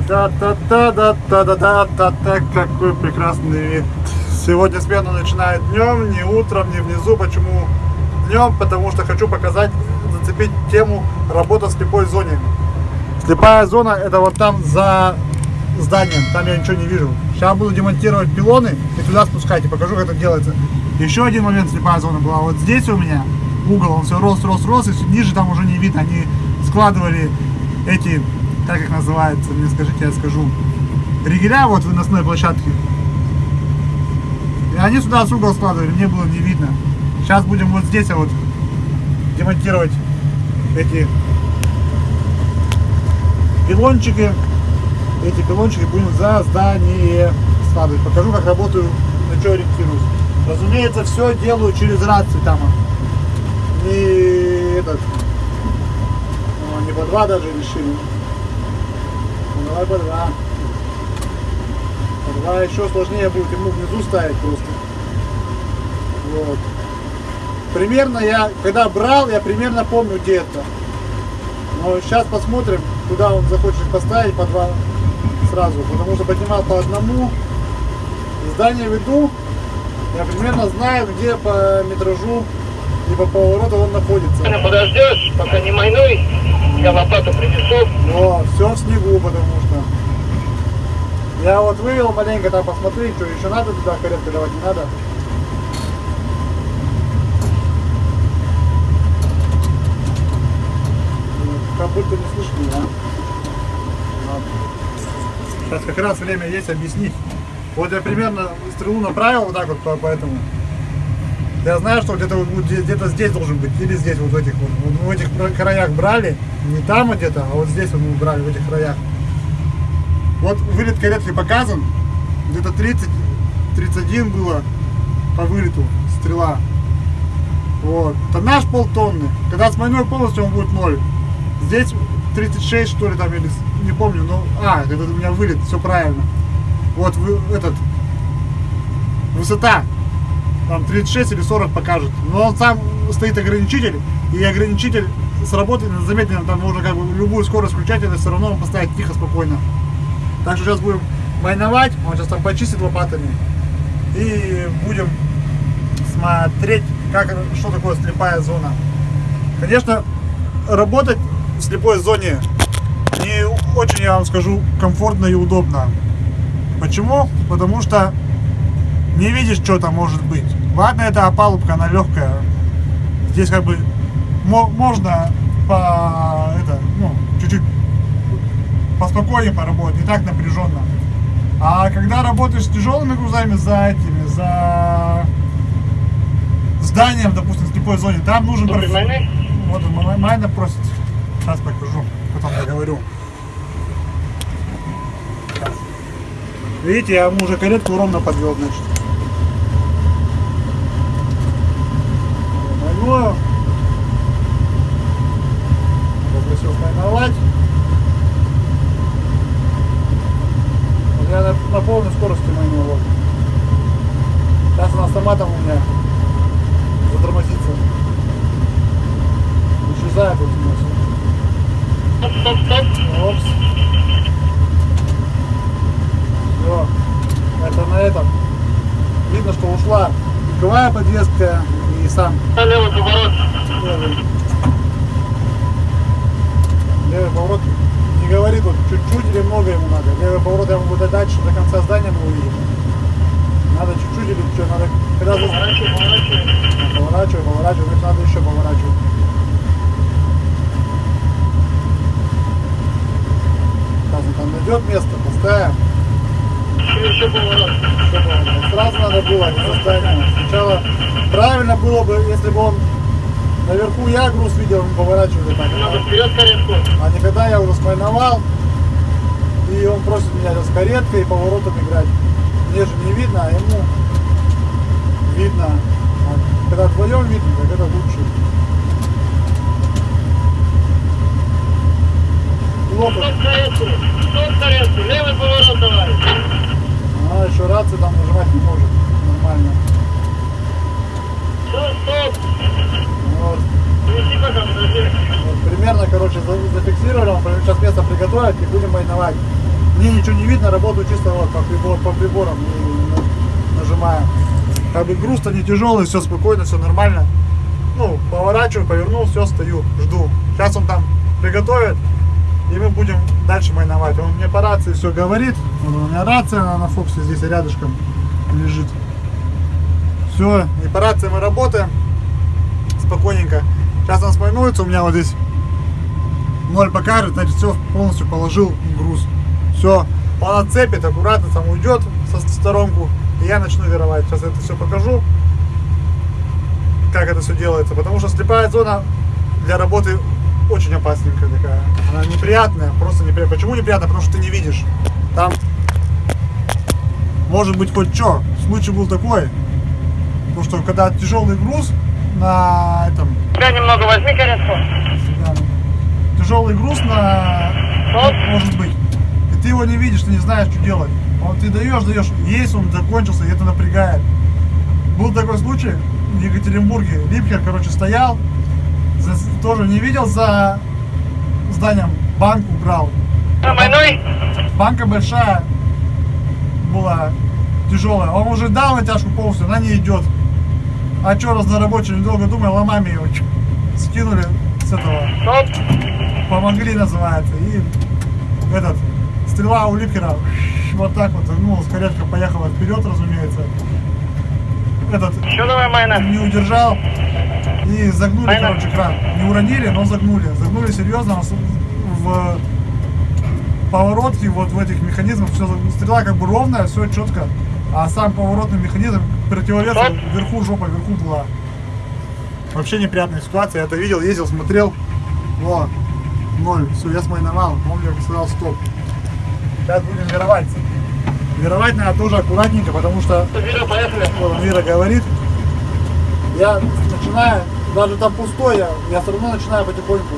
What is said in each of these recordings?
Да-да-да-да-да-да-да-да, какой прекрасный вид. Сегодня смена начинает днем, не утром, не внизу. Почему днем? Потому что хочу показать, зацепить тему работа в слепой зоне. Слепая зона это вот там за зданием, там я ничего не вижу. Сейчас буду демонтировать пилоны и туда спускать, и покажу, как это делается. Еще один момент слепая зона была. Вот здесь у меня угол, он все рос, рос, рос, и ниже там уже не видно. Они складывали эти, как их называется, мне скажите, я скажу, ригеля вот выносной площадке. И они сюда с угол складывали, мне было не видно. Сейчас будем вот здесь вот демонтировать эти пилончики. Эти пилончики будем за здание складывать. Покажу, как работаю, на что ориентируюсь. Разумеется, все делаю через рацию там. Не этот, ну, не по два даже решили. Давай по два. По два еще сложнее будет ему внизу ставить просто. Вот. Примерно я, когда брал, я примерно помню где это. Но сейчас посмотрим, куда он захочет поставить по два сразу. Потому что поднимал по одному. Здание веду. Я примерно знаю, где по метражу и по повороту он находится. Подождешь, пока не майнуй, я лопату принесу. Но все в снегу, потому что. Я вот вывел маленько там посмотри, что еще надо туда каретку давать, не надо. Как будто не слышно меня. Сейчас как раз время есть объяснить. Вот я примерно стрелу направил вот так вот по, по этому. Я знаю, что где-то где-то здесь должен быть, или здесь, вот в этих вот, вот в этих краях брали, не там вот где-то, а вот здесь мы брали, в этих краях. Вот вылет каретки показан, где-то 30, 31 было по вылету стрела. Вот. Тоннаж полтонны. Когда с майной полностью он будет 0. Здесь 36 что ли там или не помню, но а, это у меня вылет, все правильно. Вот вы, этот высота там 36 или 40 покажет. Но он сам стоит ограничитель, и ограничитель сработает замедленно, там можно как бы любую скорость включать, это все равно он поставить тихо, спокойно. Так что сейчас будем майновать, он сейчас там почистит лопатами. И будем смотреть, как, что такое слепая зона. Конечно, работать в слепой зоне не очень, я вам скажу, комфортно и удобно. Почему? Потому что не видишь, что там может быть. Ладно, это опалубка, она легкая. Здесь как бы мо- можно по это, ну, чуть-чуть поспокойнее поработать, не так напряженно. А когда работаешь с тяжелыми грузами за этими, за зданием, допустим, в слепой зоне, там нужен профи-? Вот он, Май- Майна просит. Сейчас покажу, потом договорю. Видите, я ему уже каретку ровно подвел, значит. Майную. Попросил майновать. Вот я на, на полной скорости майну вот. Сейчас она автоматом у меня затормозится. Исчезает вот у нас. Опс. Все. Это на этом. Видно, что ушла беговая подвеска сам Левый поворот. левый. Левый поворот. Не говори тут чуть-чуть или много ему надо. Левый поворот я могу дать дальше, до конца здания мы увидим. Надо чуть-чуть или что? Надо когда Поворачивай, поворачивай. Поворачиваю, поворачиваю, значит надо еще поворачивать. Сейчас он там найдет место, поставим. Еще, еще поворот. Что было? А здания. Сначала правильно было бы, если бы он наверху я груз видел, мы поворачивали так. Надо вперед каретку. А не когда я уже смайновал, и он просит меня с кареткой и поворотом играть. Мне же не видно, а ему видно. А когда вдвоем видно, так это лучше. Плохо. Стоп каретку. Стоп каретку. Левый поворот давай. Она еще рацию там нажимать не может. Нормально. Все, стоп. Вот. Принеси пока, подожди. Вот, примерно, короче, за- зафиксировали, он сейчас место приготовить и будем майновать. Мне ничего не видно, работаю чисто вот по, прибор, по приборам и на- нажимаю. Как бы груз-то не тяжелый, все спокойно, все нормально. Ну, поворачиваю, повернул, все, стою, жду. Сейчас он там приготовит, и мы будем дальше майновать. Он мне по рации все говорит. Вот у меня рация она на Фоксе здесь рядышком лежит. Все, и по рации мы работаем спокойненько. Сейчас он смайнуется, у меня вот здесь ноль покажет, значит все полностью положил груз. Все, он отцепит, аккуратно там уйдет со сторонку, и я начну веровать. Сейчас это все покажу, как это все делается, потому что слепая зона для работы очень опасненькая такая. Она неприятная, просто неприятная. Почему неприятная? Потому что ты не видишь. Там может быть хоть что. Случай был такой, потому что когда тяжелый груз на этом Тебя немного возьми да, тяжелый груз на Стоп. может быть. Ты его не видишь, ты не знаешь, что делать. Он ты даешь, даешь, есть он закончился, и это напрягает. Был такой случай в Екатеринбурге. Липкер, короче, стоял, за- тоже не видел за зданием, банку брал. На майной. Банка большая была, тяжелая. Он уже дал натяжку полностью, она не идет. А что, разнорабочий, недолго думая, ломами его скинули с этого помогли, называется. И этот, стрела у Липкера вот так вот, ну, каретка поехала вперед, разумеется. Этот не удержал и загнули, Майна. короче, кран. Не уронили, но загнули. Загнули серьезно, в поворотке, вот в этих механизмах, все, стрела как бы ровная, все четко, а сам поворотный механизм противовес Стоп. вверху жопа, вверху была. Вообще неприятная ситуация, я это видел, ездил, смотрел. Во, ноль, все, я смайновал, он мне сказал стоп. Сейчас будем веровать. Веровать надо тоже аккуратненько, потому что Вижу, поехали. вот Вера говорит, я начинаю, даже там пустой, я, я все равно начинаю потихоньку.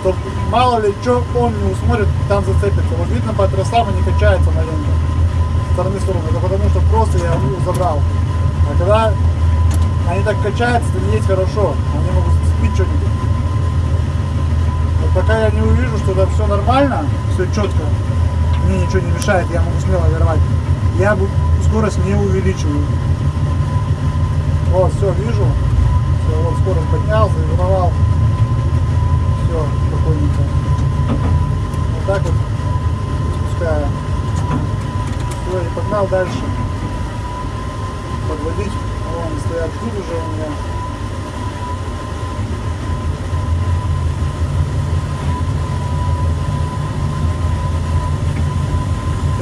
Чтоб мало ли что он не усмотрит, там зацепится. Вот видно по тросам они качаются маленько. С стороны в сторону. Это потому что просто я его забрал. А когда они так качаются, то не есть хорошо. Они могут зацепить что-нибудь. Пока я не увижу, что это все нормально, все четко, мне ничего не мешает, я могу смело веровать. Я скорость не увеличиваю. Вот, все, вижу. Все, вот скорость поднял, заверовал. Все, спокойненько. Вот так вот спускаю. Все, и погнал дальше. Подводить. Вон они стоят тут уже у меня.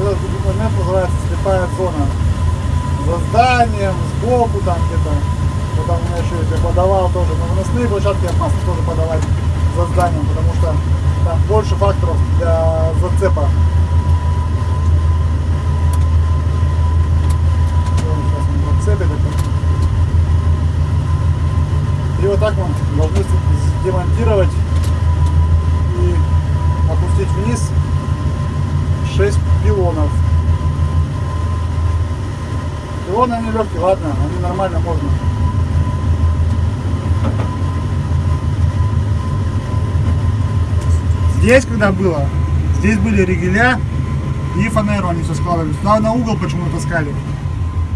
Этот момент называется слепая зона. За зданием, сбоку там где-то. Вот там у меня еще я подавал тоже. На выносные площадки опасно тоже подавать за зданием, потому что там больше факторов для зацепа. Вон сейчас он зацепит это. И вот так мы должны демонтировать и опустить вниз 6 пилонов. Пилоны они легкие, ладно, они нормально можно. Здесь когда было, здесь были ригеля и фанеру они все складывали. Сюда на угол почему таскали.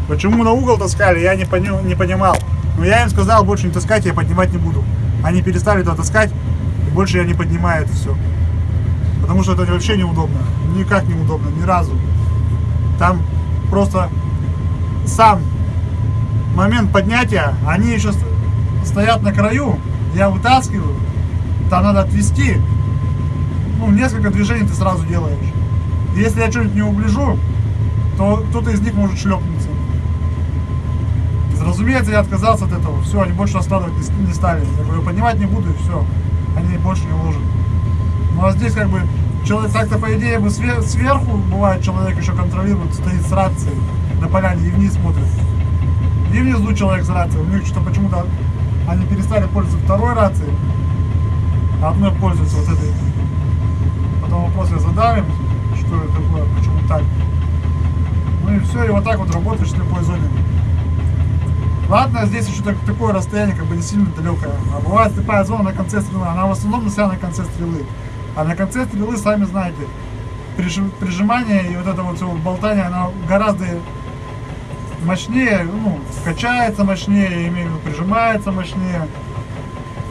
Почему на угол таскали, я не, пони- не понимал. Но я им сказал, больше не таскать, я поднимать не буду. Они перестали это таскать, и больше поднимаю это все. Потому что это вообще неудобно. Никак неудобно, ни разу. Там просто сам момент поднятия, они еще ст- стоят на краю, я вытаскиваю, там надо отвести. Ну, несколько движений ты сразу делаешь. Если я что-нибудь не угляжу, то кто-то из них может шлепнуться. Разумеется, я отказался от этого. Все, они больше раскладывать не, не стали. Я говорю, поднимать не буду, и все. Они больше не ложат. Ну а здесь как бы человек так-то по идее бы све- сверху бывает человек еще контролирует, стоит с рацией на поляне и вниз смотрит. И внизу человек с рацией. У них что почему-то они перестали пользоваться второй рацией, а одной пользуются вот этой. Потом вопрос я задам что это такое, почему так. Ну и все, и вот так вот работаешь в слепой зоне. Ладно, здесь еще так- такое расстояние, как бы не сильно далекое. А бывает слепая зона на конце стрелы. Она в основном вся на конце стрелы. А на конце стрелы, сами знаете, прижи- прижимание и вот это вот все болтание, оно гораздо мощнее, ну, качается мощнее, имею в виду, прижимается мощнее.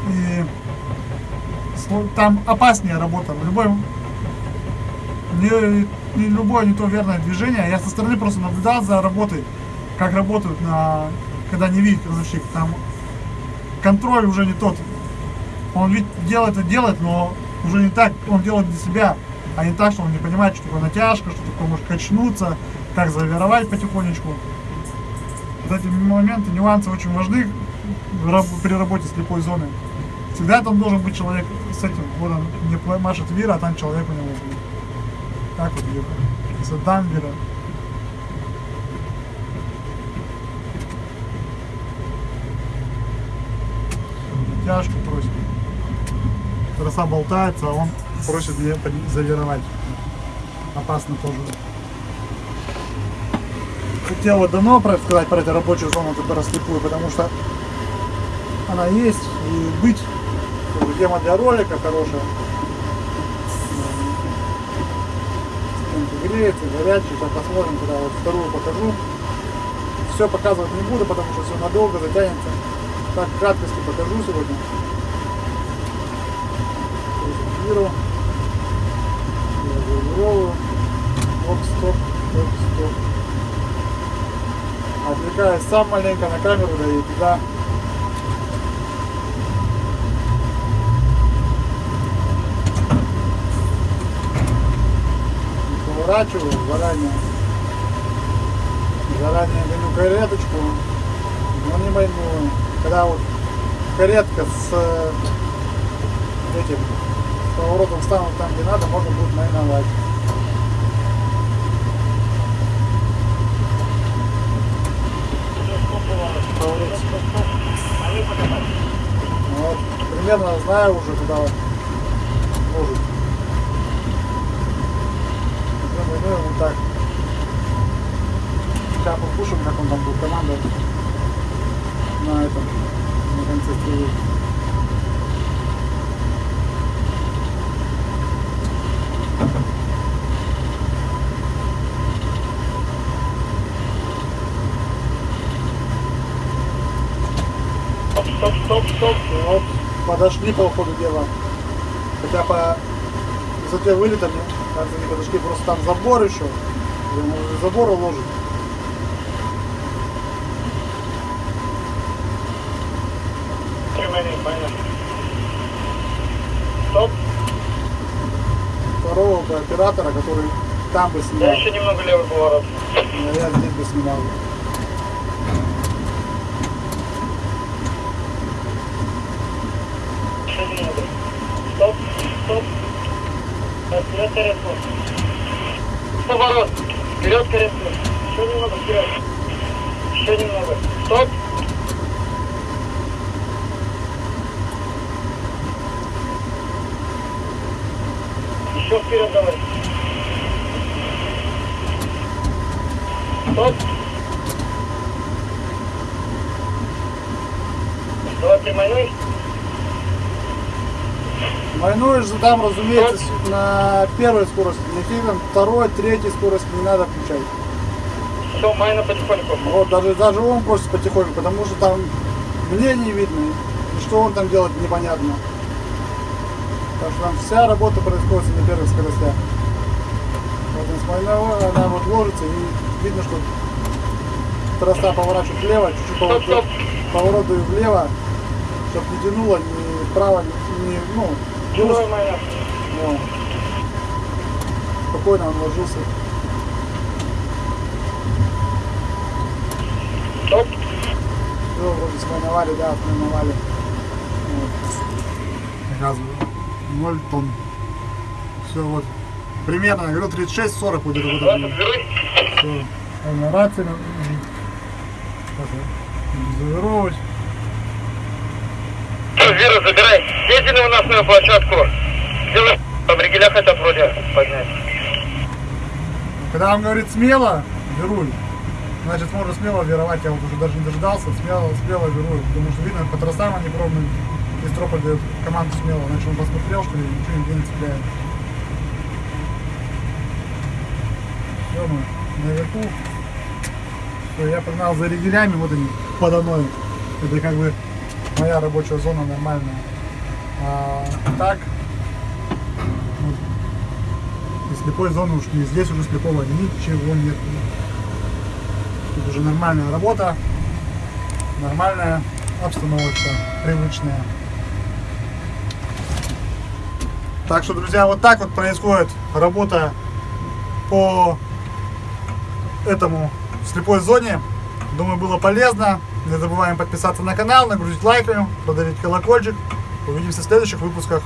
И там опаснее работа. Любой не, не любое не то верное движение. Я со стороны просто наблюдал за работой, как работают на, когда не видит крановщик. Там контроль уже не тот. Он ведь делает и делает, но уже не так, он делает для себя, а не так, что он не понимает, что такое натяжка, что такое может качнуться, как завировать потихонечку. Вот эти моменты, нюансы очень важны при работе слепой зоны. Всегда там должен быть человек с этим. Вот он не машет Вира, а там человек у него. Так вот Вира. Если там. Тяжко просит. Трасса болтается, а он просит под- завировать. Опасно тоже. Хотел вот давно сказать про эту рабочую зону, которая слепую, потому что она есть и быть. Тема для ролика хорошая. Греется, горячий. Сейчас посмотрим, когда вот вторую покажу. Все показывать не буду, потому что все надолго затянется. Так, краткости покажу сегодня. Фотографирую. Я завировываю. Оп, стоп, оп, стоп. Отвлекаюсь сам маленько на камеру, да и туда. Поворачиваю заранее. Заранее гоню кареточку. Но не майную. Когда вот каретка с э, этим с поворотом станут там, где надо, можно будет. Поворот. Вот, примерно знаю уже, куда может. Ну, вот так. Сейчас послушаем, как он там будет командовать на этом, на конце стрелы. Стоп, стоп, стоп. Вот, подошли по ходу дела. Хотя по высоте вылета мне кажется, не подошли, просто там забор еще. Он уже забор уложит. Прямой, майна. Стоп. Бы оператора, который там бы Я снимал. еще немного левый поворот. А я здесь бы снимал. Еще немного. Стоп, стоп. Вперед каретку. Поворот. Вперед каретку. Еще немного вперед. Еще немного. Стоп. Еще вперед давай. Стоп. Давай прямой. Майнуешь же там, разумеется, с- на первой скорости. Никаких там второй, третьей скорости не надо включать. Все, майна потихоньку. Вот, даже, даже он просит потихоньку, потому что там мне не видно, и что он там делает, непонятно. Так что там вся работа происходит на первых скоростях. Вот он смайновой, она вот ложится, и видно, что трасса поворачивает влево, чуть-чуть Стоп, поворот, влево, чтобы не тянуло ни вправо, ни, ни- ну, майна. вот. Спокойно он ложился. Стоп. Все, вроде смайновали, да, смайновали. Вот. Показываю. 0 тонн. Все, вот. Примерно, я говорю, 36-40 будет вот это. Все. На рации. на-. Завировать. Вера, забирай. Едете на выносную площадку. Делай. Там ригеля хотят вроде поднять. Когда он говорит смело, веруй. Значит, можно смело веровать, я вот уже даже не дождался, смело, смело верую. Потому что видно, по трассам они пробны. И стропа дает команду смело. Он посмотрел, что ли, ничего нигде не цепляет. зону наверху. Всё, я погнал за ригелями, вот они, подо мной. Это как бы моя рабочая зона нормальная. А так, вот, из слепой зоны ушли. Здесь уже слепого ничего нет. Тут уже нормальная работа, нормальная обстановочка, привычная. Так что, друзья, вот так вот происходит работа по этому слепой зоне. Думаю, было полезно. Не забываем подписаться на канал, нагрузить лайками, подарить колокольчик. Увидимся в следующих выпусках.